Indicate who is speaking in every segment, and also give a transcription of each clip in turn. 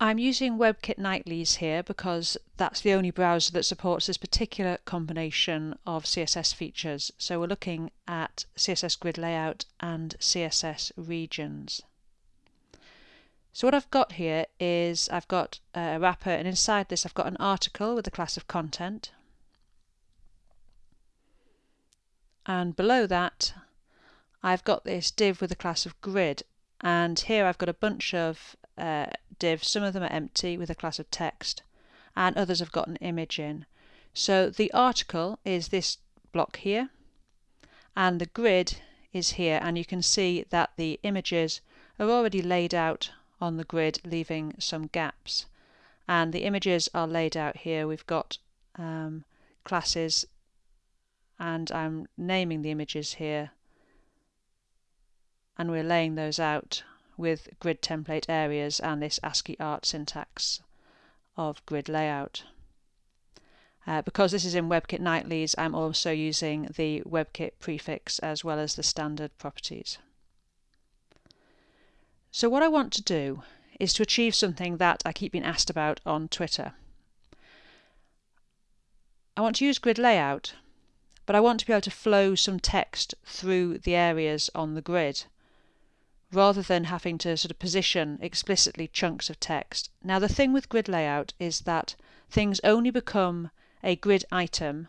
Speaker 1: I'm using WebKit Nightlies here because that's the only browser that supports this particular combination of CSS features. So we're looking at CSS grid layout and CSS regions. So what I've got here is I've got uh, a wrapper and inside this I've got an article with a class of content. And below that I've got this div with a class of grid and here I've got a bunch of uh, divs. Some of them are empty with a class of text and others have got an image in. So the article is this block here and the grid is here and you can see that the images are already laid out on the grid leaving some gaps and the images are laid out here we've got um, classes and I'm naming the images here and we're laying those out with grid template areas and this ASCII art syntax of grid layout. Uh, because this is in WebKit Nightlies, I'm also using the WebKit prefix as well as the standard properties. So what I want to do is to achieve something that I keep being asked about on Twitter. I want to use grid layout, but I want to be able to flow some text through the areas on the grid rather than having to sort of position explicitly chunks of text. Now the thing with grid layout is that things only become a grid item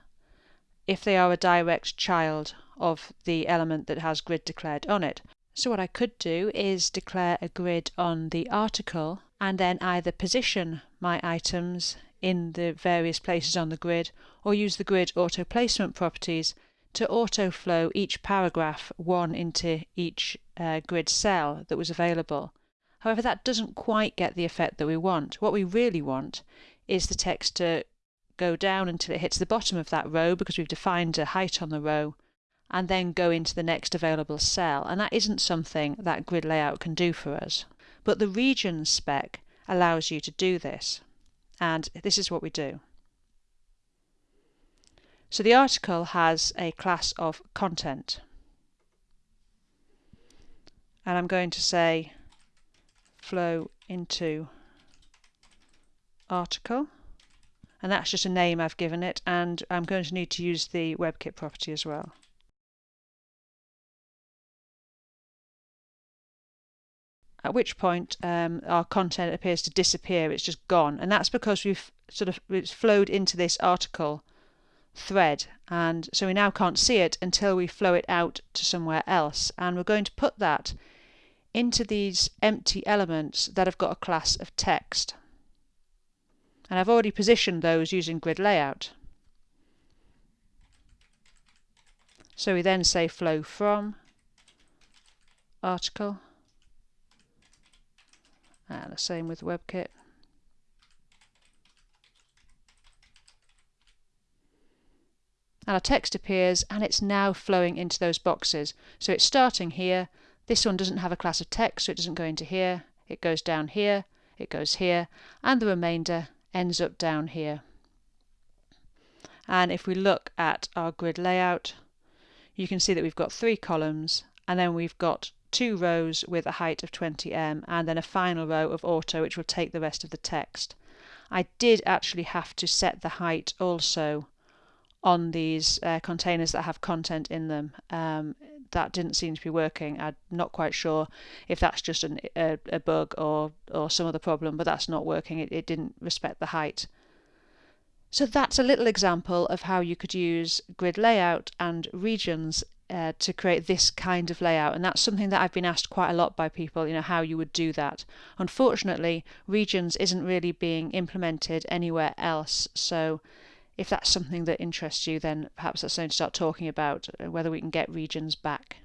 Speaker 1: if they are a direct child of the element that has grid declared on it. So what I could do is declare a grid on the article and then either position my items in the various places on the grid or use the grid auto placement properties to auto flow each paragraph one into each uh, grid cell that was available. However, that doesn't quite get the effect that we want. What we really want is the text to go down until it hits the bottom of that row because we've defined a height on the row and then go into the next available cell. And that isn't something that grid layout can do for us. But the regions spec allows you to do this. And this is what we do. So the article has a class of content. And I'm going to say flow into article. And that's just a name I've given it. And I'm going to need to use the WebKit property as well. At which point um, our content appears to disappear, it's just gone. And that's because we've sort of it's flowed into this article thread and so we now can't see it until we flow it out to somewhere else. And we're going to put that into these empty elements that have got a class of text. And I've already positioned those using grid layout. So we then say flow from article. And the same with WebKit and our text appears and it's now flowing into those boxes. So it's starting here. This one doesn't have a class of text, so it doesn't go into here. It goes down here, it goes here, and the remainder ends up down here. And if we look at our grid layout, you can see that we've got three columns, and then we've got two rows with a height of 20m, and then a final row of auto, which will take the rest of the text. I did actually have to set the height also on these uh, containers that have content in them. Um, that didn't seem to be working. I'm not quite sure if that's just an, a, a, bug or, or some other problem, but that's not working. It, it didn't respect the height. So that's a little example of how you could use grid layout and regions uh, to create this kind of layout and that's something that I've been asked quite a lot by people you know how you would do that unfortunately regions isn't really being implemented anywhere else so if that's something that interests you, then perhaps that's something to start talking about, uh, whether we can get regions back